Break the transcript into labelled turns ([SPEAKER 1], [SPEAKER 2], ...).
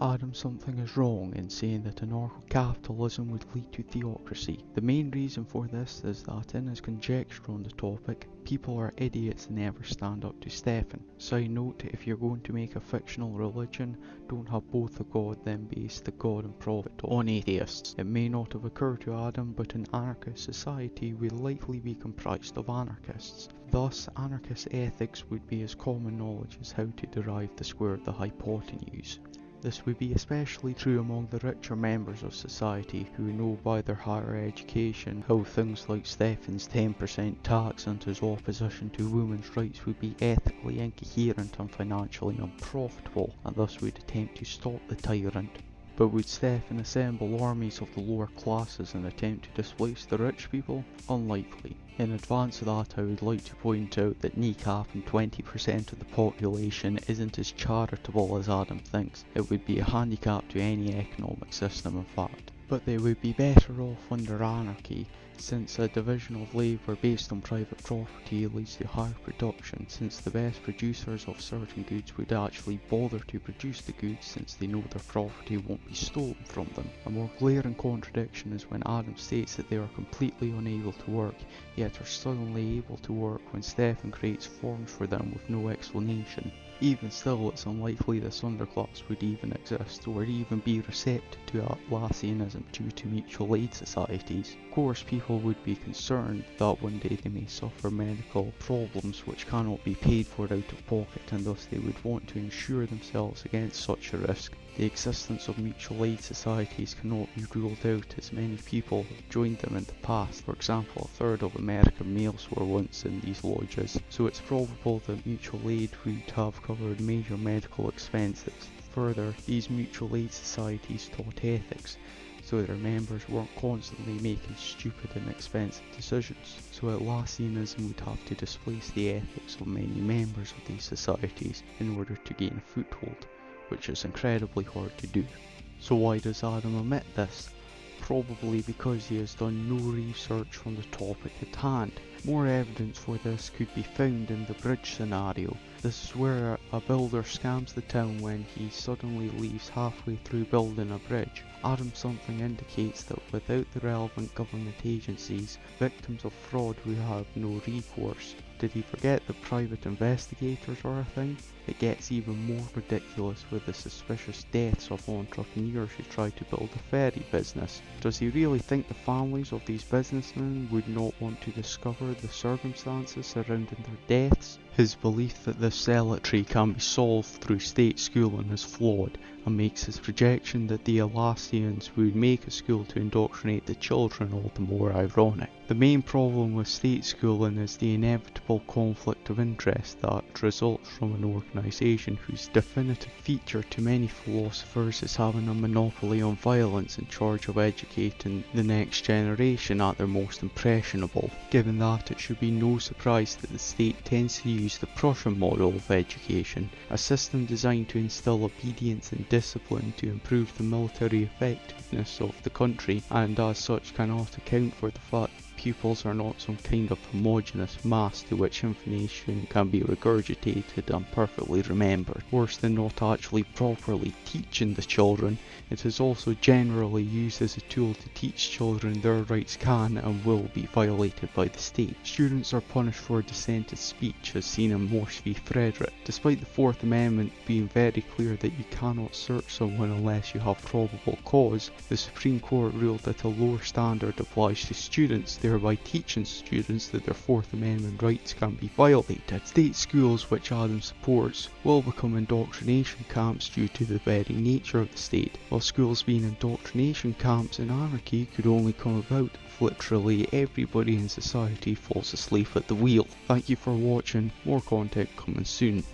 [SPEAKER 1] Adam something is wrong in saying that anarcho-capitalism would lead to theocracy. The main reason for this is that in his conjecture on the topic, people are idiots and never stand up to Stefan. Side note, if you're going to make a fictional religion, don't have both a god then base the god and prophet on atheists. It may not have occurred to Adam, but an anarchist society will likely be comprised of anarchists. Thus, anarchist ethics would be as common knowledge as how to derive the square of the hypotenuse. This would be especially true among the richer members of society who know by their higher education how things like Stefan's 10% tax and his opposition to women's rights would be ethically incoherent and financially unprofitable and thus would attempt to stop the tyrant. But would Stefan assemble armies of the lower classes and attempt to displace the rich people? Unlikely. In advance of that, I would like to point out that kneecapping 20% of the population isn't as charitable as Adam thinks. It would be a handicap to any economic system in fact. But they would be better off under anarchy since a division of labour based on private property leads to higher production, since the best producers of certain goods would actually bother to produce the goods since they know their property won't be stolen from them. A more glaring contradiction is when Adam states that they are completely unable to work, yet are suddenly able to work when Stefan creates forms for them with no explanation. Even still, it's unlikely this underclass would even exist or even be receptive to Atlassianism due to mutual aid societies. Of course, people would be concerned that one day they may suffer medical problems which cannot be paid for out of pocket and thus they would want to insure themselves against such a risk. The existence of mutual aid societies cannot be ruled out as many people have joined them in the past. For example, a third of American males were once in these lodges, so it's probable that mutual aid would have covered major medical expenses. Further, these mutual aid societies taught ethics, so their members weren't constantly making stupid and expensive decisions. So Atlassianism would have to displace the ethics of many members of these societies in order to gain a foothold which is incredibly hard to do. So why does Adam omit this? Probably because he has done no research on the topic at hand. More evidence for this could be found in the bridge scenario. This is where a builder scams the town when he suddenly leaves halfway through building a bridge. Adam something indicates that without the relevant government agencies, victims of fraud would have no recourse. Did he forget that private investigators are a thing? It gets even more ridiculous with the suspicious deaths of entrepreneurs who try to build a ferry business. Does he really think the families of these businessmen would not want to discover the circumstances surrounding their deaths? His belief that this zealotry can be solved through state schooling is flawed and makes his projection that the Atlassians would make a school to indoctrinate the children all the more ironic. The main problem with state schooling is the inevitable conflict of interest that results from an organisation whose definitive feature to many philosophers is having a monopoly on violence in charge of educating the next generation at their most impressionable. Given that, it should be no surprise that the state tends to use the Prussian model of education, a system designed to instill obedience and discipline to improve the military effectiveness of the country and as such cannot account for the fact pupils are not some kind of homogeneous mass to which information can be regurgitated and perfectly remembered. Worse than not actually properly teaching the children, it is also generally used as a tool to teach children their rights can and will be violated by the state. Students are punished for dissented speech as seen in Morse v Frederick. Despite the Fourth Amendment being very clear that you cannot search someone unless you have probable cause, the Supreme Court ruled that a lower standard applies to students, thereby teaching students that their Fourth Amendment rights can be violated. State schools, which Adam supports, will become indoctrination camps due to the very nature of the state, while schools being indoctrination camps in anarchy could only come about if literally everybody in society falls asleep at the wheel. Thank you for watching, more content coming soon.